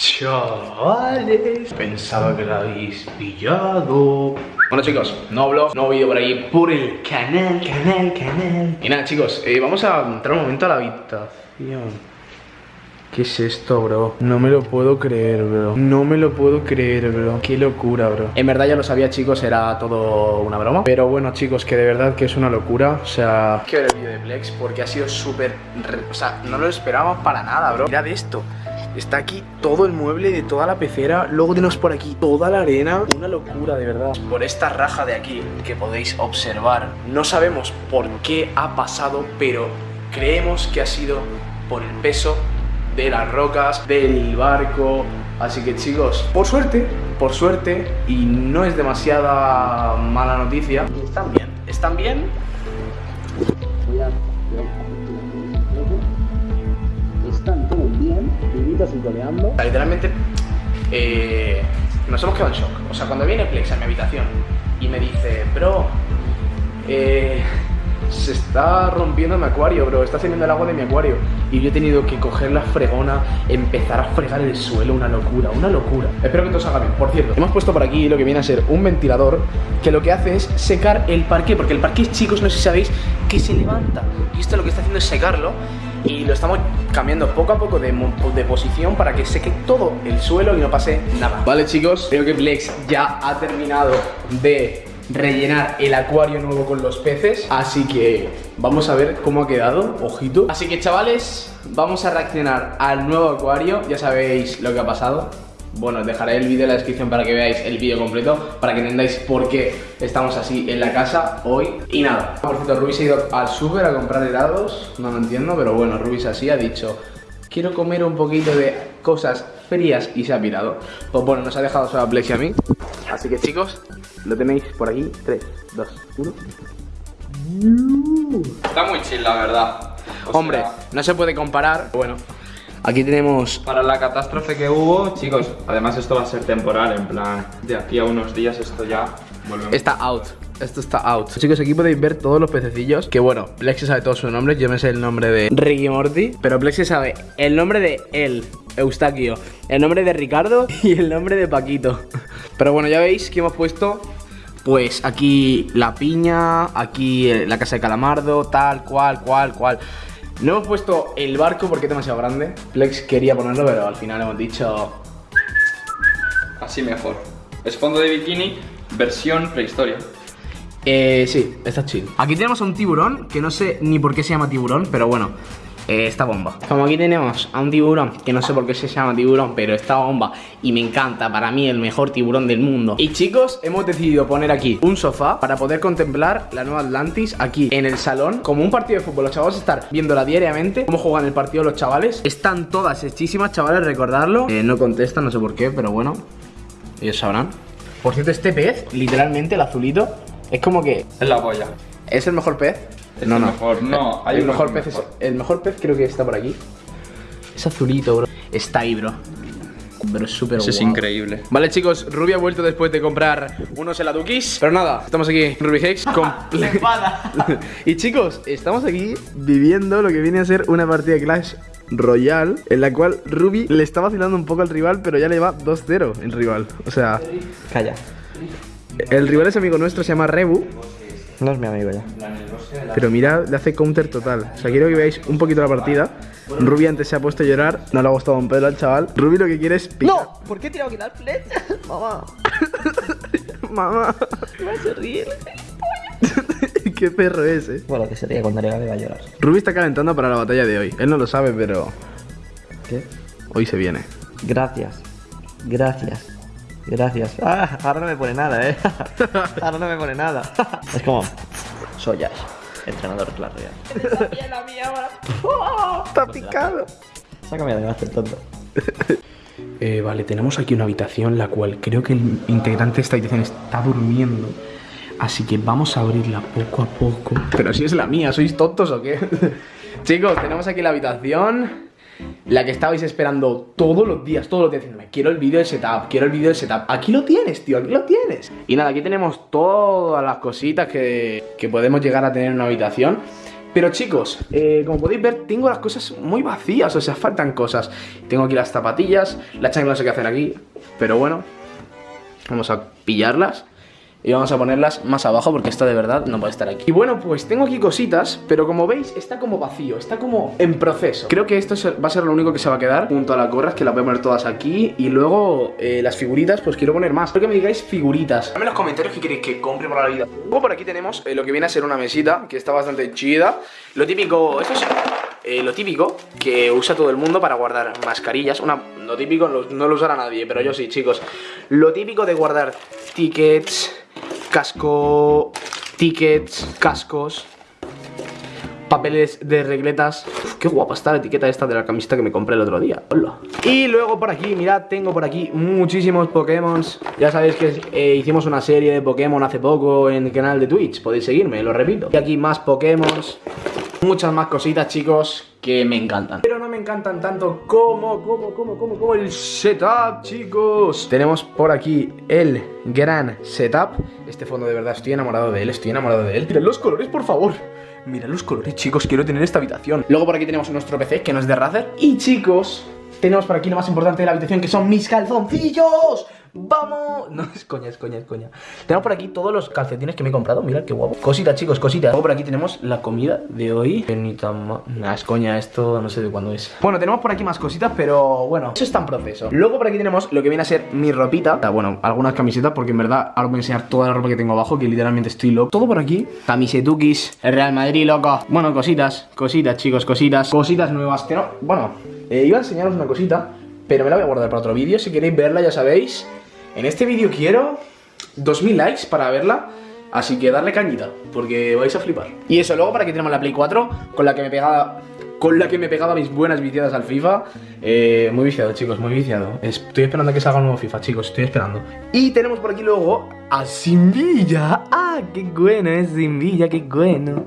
Chavales, pensaba que la habéis pillado. Bueno chicos, no vlog, no vídeo por ahí por el canal, canal, canal. Y nada chicos, eh, vamos a entrar un momento a la habitación. ¿Qué es esto, bro? No me lo puedo creer, bro No me lo puedo creer, bro Qué locura, bro En verdad ya lo sabía, chicos, era todo una broma Pero bueno, chicos, que de verdad que es una locura O sea, que ver el vídeo de Plex Porque ha sido súper... O sea, no lo esperábamos para nada, bro Mirad esto Está aquí todo el mueble de toda la pecera. Luego tenemos por aquí toda la arena. Una locura, de verdad. Por esta raja de aquí que podéis observar No sabemos por qué ha pasado Pero creemos que ha sido por el peso de las rocas, del barco. Así que chicos, por suerte, por suerte, y no es demasiada mala noticia, están bien, están bien. Literalmente, eh, nos hemos quedado en shock. O sea, cuando viene Plex a mi habitación y me dice, bro, eh, se está rompiendo mi acuario, bro, está saliendo el agua de mi acuario. Y yo he tenido que coger la fregona, empezar a fregar el suelo, una locura, una locura. Espero que todo salga bien. Por cierto, hemos puesto por aquí lo que viene a ser un ventilador que lo que hace es secar el parque, porque el parque, chicos, no sé si sabéis, que se levanta. Y esto lo que está haciendo es secarlo y lo estamos cambiando poco a poco de, de, posición para que seque todo el suelo y no pase nada. Vale chicos, creo que Plex ya ha terminado de rellenar el acuario nuevo con los peces Así que vamos a ver cómo ha quedado, ojito. Así que chavales, vamos a reaccionar al nuevo acuario. Ya sabéis lo que ha pasado bueno, dejaré el vídeo en la descripción para que veáis el vídeo completo Para que entendáis por qué estamos así en la casa hoy Y nada, por cierto, Rubis ha ido al súper a comprar helados No lo entiendo, pero bueno, Rubis así ha dicho Quiero comer un poquito de cosas frías y se ha pirado Pues bueno, nos ha dejado su Plex a mí Así que chicos, lo tenéis por aquí. 3, 2, 1. Está muy chill, la verdad. Hombre, no se puede comparar. Bueno, aquí tenemos... Para la catástrofe que hubo, chicos, además esto va a ser temporal, en plan, de aquí a unos días esto ya volvemos. Está out. Esto está out Chicos, aquí podéis ver todos los pececillos Que bueno, Plexi sabe todos sus nombres Yo me sé el nombre de Ricky Morty Pero Plexi sabe el nombre de él Eustaquio El nombre de Ricardo Y el nombre de Paquito Pero bueno, ya veis que hemos puesto pues aquí la piña, aquí la casa de calamardo, tal, cual, cual, cual. No hemos puesto el barco porque es demasiado grande. Plex quería ponerlo, pero al final hemos dicho... Así mejor. Es fondo de bikini, versión prehistoria. Eh, sí, está chill. Aquí tenemos a un tiburón, que no sé ni por qué se llama tiburón, pero bueno, eh, esta bomba. Como aquí tenemos a un tiburón, que no sé por qué se llama tiburón, pero esta bomba, y me encanta, para mí el mejor tiburón del mundo. Y chicos, hemos decidido poner aquí un sofá para poder contemplar la nueva Atlantis aquí en el salón, como un partido de fútbol. Los chavales estar viéndola diariamente, cómo juegan el partido los chavales. Están todas hechísimas, chavales, recordarlo. Eh, no contestan, no sé por qué, pero bueno, ellos sabrán. Por cierto, este pez, literalmente el azulito, es como que... Es la polla. ¿Es el mejor pez? No, no. Mejor, no. Hay el mejor pez el mejor pez creo que está por aquí. Es azulito, bro. Está ahí, bro. Pero es súper Eso es increíble. Vale, chicos, Ruby ha vuelto después de comprar unos heladukis. Pero nada, estamos aquí, Ruby Hex. y chicos, estamos aquí viviendo lo que viene a ser una partida de Clash Royale en la cual Ruby le está vacilando un poco al rival, pero ya le va 2-0 en rival. O sea, calla. El rival es amigo nuestro, se llama Rebu. No es mi amigo ya. Pero mira, le hace counter total. O sea, quiero que veáis un poquito la partida. Ruby antes se ha puesto a llorar, no le ha gustado un pelo al chaval. Ruby lo que quiere es picar. ¡No! ¿Por qué he tirado que dar flecha? Mamá. Mamá. Me se ríe. ¿Qué perro es, eh? Bueno, que se ríe cuando le va a llorar. Ruby está calentando para la batalla de hoy. Él no lo sabe, pero. ¿Qué? Hoy se viene. Gracias. Gracias. Gracias. Ah, ahora no me pone nada, eh. ahora no me pone nada. es como. Soy Ash, entrenador Clash Royale. la mía ahora. está picado. Sácame de el tonto. Eh, vale, tenemos aquí una habitación la cual creo que el integrante de esta habitación está durmiendo. Así que vamos a abrirla poco a poco. Pero si es la mía, ¿sois tontos o qué? Chicos, tenemos aquí la habitación la que estabais esperando todos los días, todos los días diciéndome, quiero el vídeo del setup, quiero el vídeo del setup. Aquí lo tienes, tío, aquí lo tienes. Y nada, aquí tenemos todas las cositas que, que podemos llegar a tener en una habitación. Pero chicos, eh, como podéis ver, tengo las cosas muy vacías, o sea, faltan cosas. Tengo aquí las zapatillas, la chancla no sé qué hacer aquí, pero bueno, vamos a pillarlas. Y vamos a ponerlas más abajo porque esta de verdad no puede estar aquí. Y bueno, pues tengo aquí cositas Pero como veis, está como vacío, está como en proceso. Creo que esto va a ser lo único que se va a quedar Junto a las gorras, que las voy a poner todas aquí. Y luego eh, las figuritas, pues quiero poner más. Espero que me digáis figuritas. Dame en los comentarios qué queréis que compre por la vida. Luego por aquí tenemos eh, lo que viene a ser una mesita Que está bastante chida. Lo típico, esto es... Eh, lo típico que usa todo el mundo para guardar mascarillas. Una, lo típico no lo usará nadie, pero yo sí, chicos. Lo típico de guardar tickets, casco, tickets, cascos, papeles de regletas. Qué guapa está la etiqueta esta de la camiseta que me compré el otro día. Hola. Y luego por aquí, mirad, tengo por aquí muchísimos Pokémon Ya sabéis que eh, hicimos una serie de Pokémon hace poco en el canal de Twitch. Podéis seguirme, lo repito. Y aquí más Pokémon Muchas más cositas, chicos, que me encantan. Pero encantan tanto como, como, como, como, como el setup, chicos. Tenemos por aquí el gran setup. Este fondo de verdad, estoy enamorado de él, estoy enamorado de él. Mirad los colores, por favor. Mirad los colores, chicos, quiero tener esta habitación. Luego por aquí tenemos nuestro PC, que no es de Razer. Y chicos, tenemos por aquí lo más importante de la habitación, que son mis calzoncillos ¡Vamos! No, es coña, es coña, es coña. Tenemos por aquí todos los calcetines que me he comprado. Mirad qué guapo. Cositas, chicos, cositas. Luego por aquí tenemos la comida de hoy. Ni tan Nah, es coña, esto no sé de cuándo es. Bueno, tenemos por aquí más cositas, pero bueno Eso está en proceso. Luego por aquí tenemos lo que viene a ser mi ropita. Bueno, algunas camisetas Porque en verdad ahora voy a enseñar toda la ropa que tengo abajo Que literalmente estoy loco. Todo por aquí. Camisetukis El Real Madrid, loco. Bueno, cositas, cositas, chicos, cositas. Cositas nuevas Bueno, eh, iba a enseñaros una cosita pero me la voy a guardar para otro vídeo. Si queréis verla, ya sabéis. En este vídeo quiero 2000 likes para verla. Así que darle cañita, porque vais a flipar. Y eso, luego para que tenemos la Play 4, con la que me pegaba con la que me pegaba mis buenas viciadas al FIFA. Eh, muy viciado, chicos, muy viciado. Estoy esperando que salga un nuevo FIFA, chicos, estoy esperando. Y tenemos por aquí luego a Simvilla. ¡Ah, qué bueno es Simvilla, qué bueno!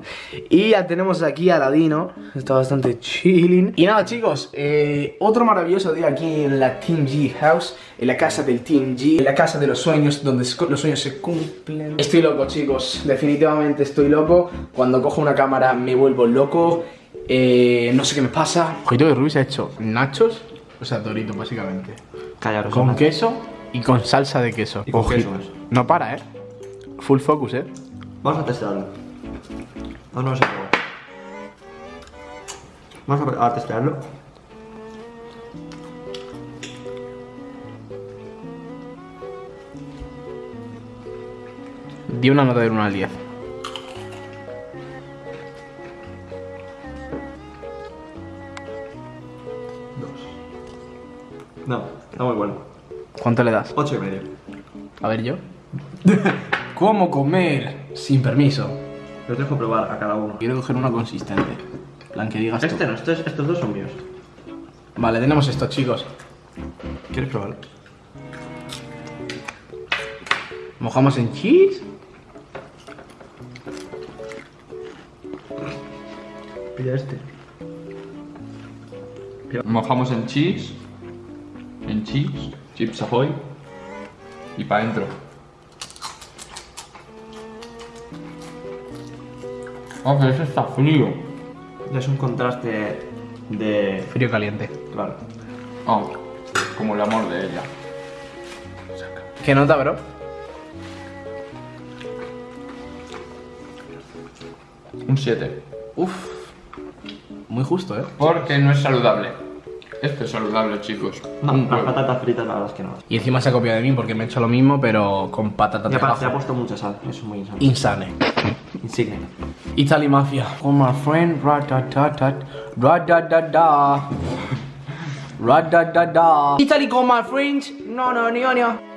Y ya tenemos aquí a Ladino. Está bastante chilling. Y nada, chicos, eh, otro maravilloso día aquí en la Team G House. En la casa del Team G. En la casa de los sueños, donde los sueños se cumplen. Estoy loco, chicos. Definitivamente estoy loco. Cuando cojo una cámara me vuelvo loco. Eh, no sé qué me pasa. Ojito de Ruiz ha hecho nachos, o sea, dorito básicamente. Callaros. Con queso y con salsa de queso. Y con queso, No para, eh. Full focus, eh. Vamos a testarlo. No, no sé Vamos a, a testarlo. Di una nota de 1 al 10. ¿Cuánto le das? 8 y medio. A ver yo. ¿Cómo comer sin permiso? Los dejo probar a cada uno. Quiero coger uno consistente. plan que digas Este no, estos, estos dos son míos. Vale, tenemos esto, chicos. ¿Quieres probarlo? Mojamos en cheese. Pilla este. Mojamos en cheese en chips, chips ahoy y para adentro. Oh, pero eso está frío. Es un contraste de... Frío caliente. Claro. Oh, como el amor de ella. ¿Qué nota, bro? Un 7. Uf. Muy justo, ¿eh? Porque no es saludable. Esto es saludable, chicos. No, las patatas fritas la verdad es que no. Y encima se ha copiado de mí porque me he hecho lo mismo, pero con patatas de abajo. Se ha puesto mucha sal, eso es muy insano. Insane. Insigne. Italy Mafia. Oh my friend, ratatatat, radadada. Radadada. Italy, call my friends. No, no, no, no.